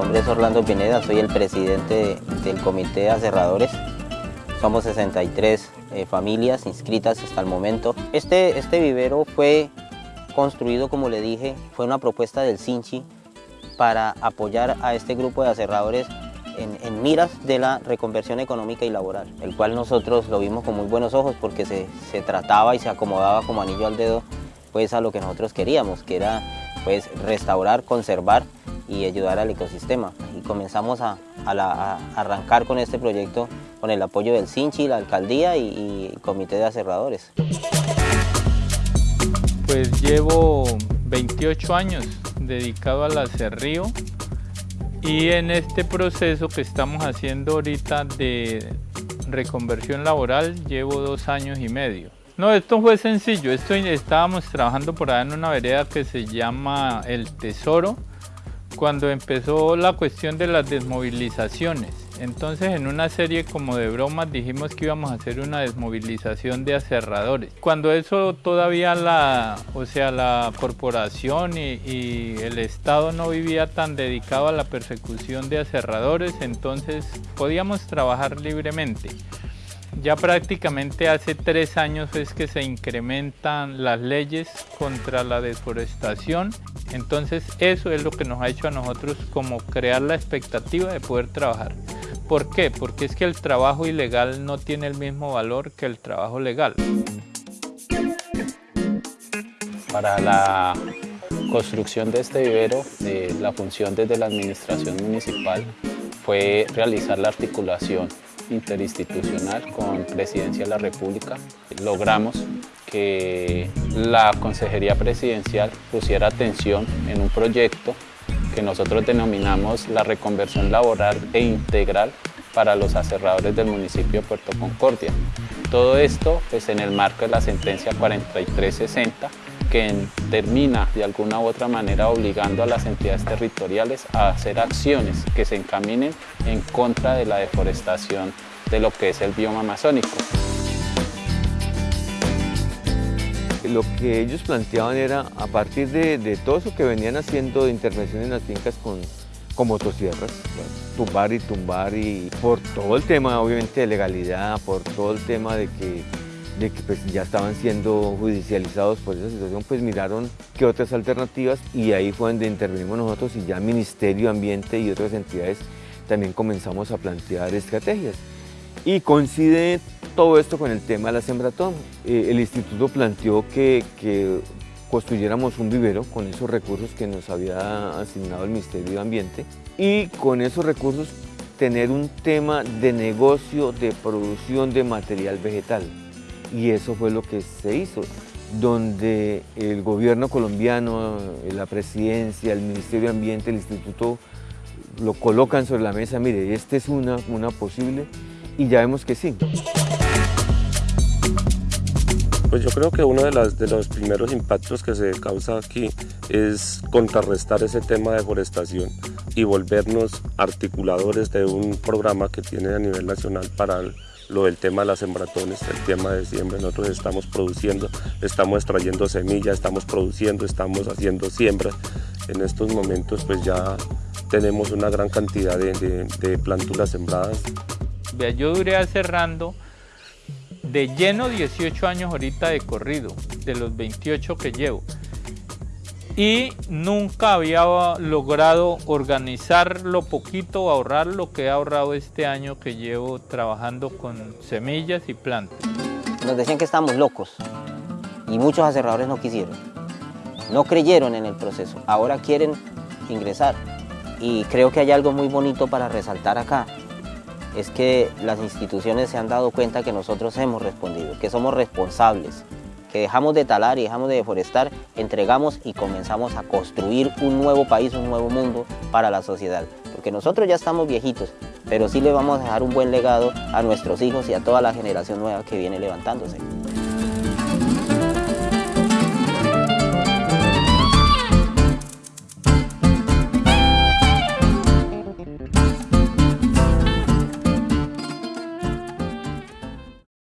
Orlando Pineda, soy el presidente del Comité de Aserradores. Somos 63 eh, familias inscritas hasta el momento. Este, este vivero fue construido, como le dije, fue una propuesta del Sinchi para apoyar a este grupo de aserradores en, miras de la reconversión económica y laboral, el cual nosotros lo vimos con muy buenos ojos porque se, se trataba y se acomodaba como anillo al dedo pues a lo que nosotros queríamos, que era pues restaurar, conservar y ayudar al ecosistema. Y comenzamos a, arrancar con este proyecto con el apoyo del CINCHI, la alcaldía y, el comité de aserradores. Pues llevo 28 años dedicado al acerrío y en este proceso que estamos haciendo ahorita de reconversión laboral llevo dos años y medio. No, esto fue sencillo. Esto estábamos trabajando por allá en una vereda que se llama El Tesoro, cuando empezó la cuestión de las desmovilizaciones. Entonces en una serie como de bromas dijimos que íbamos a hacer una desmovilización de aserradores. Cuando eso todavía la, o sea, la corporación y, y, el Estado no vivía tan dedicado a la persecución de aserradores, entonces podíamos trabajar libremente. Ya prácticamente hace tres años es que se incrementan las leyes contra la deforestación. Entonces eso es lo que nos ha hecho a nosotros como crear la expectativa de poder trabajar. ¿Por qué? Porque es que el trabajo ilegal no tiene el mismo valor que el trabajo legal. Para la construcción de este vivero, la función desde la administración municipal fue realizar la articulación interinstitucional con Presidencia de la República. Logramos que la Consejería Presidencial pusiera atención en un proyecto que nosotros denominamos la reconversión laboral e integral para los aserradores del municipio de Puerto Concordia. Todo esto pues, en el marco de la sentencia 4360 que termina de alguna u otra manera obligando a las entidades territoriales a hacer acciones que se encaminen en contra de la deforestación de lo que es el bioma amazónico. Lo que ellos planteaban era, a partir de, todo eso que venían haciendo de intervención en las fincas con motosierras, tumbar y tumbar y por todo el tema obviamente de legalidad, por todo el tema de que de que pues, ya estaban siendo judicializados por esa situación, pues miraron qué otras alternativas y ahí fue donde intervenimos nosotros y ya Ministerio de Ambiente y otras entidades también comenzamos a plantear estrategias. Y coincide todo esto con el tema de la sembratón. Eh, el instituto planteó que, que construyéramos un vivero con esos recursos que nos había asignado el Ministerio de Ambiente y con esos recursos tener un tema de negocio de producción de material vegetal y eso fue lo que se hizo, donde el gobierno colombiano, la presidencia, el Ministerio de Ambiente, el instituto lo colocan sobre la mesa, mire, esta es una, una posible y ya vemos que sí. Pues yo creo que uno de, de los primeros impactos que se causa aquí es contrarrestar ese tema de deforestación y volvernos articuladores de un programa que tiene a nivel nacional para el, lo del tema de las sembratones, el tema de siembra, nosotros estamos produciendo, estamos extrayendo semillas, estamos produciendo, estamos haciendo siembra. En estos momentos pues ya tenemos una gran cantidad de, de, planturas sembradas. Yo duré cerrando de lleno 18 años ahorita de corrido, de los 28 que llevo y nunca había logrado organizar lo poquito, ahorrar lo que he ahorrado este año que llevo trabajando con semillas y plantas. Nos decían que estábamos locos y muchos aserradores no quisieron, no creyeron en el proceso, ahora quieren ingresar. Y creo que hay algo muy bonito para resaltar acá, es que las instituciones se han dado cuenta que nosotros hemos respondido, que somos responsables, que dejamos de talar y dejamos de deforestar, entregamos y comenzamos a construir un nuevo país, un nuevo mundo para la sociedad. Porque nosotros ya estamos viejitos, pero sí le vamos a dejar un buen legado a nuestros hijos y a toda la generación nueva que viene levantándose.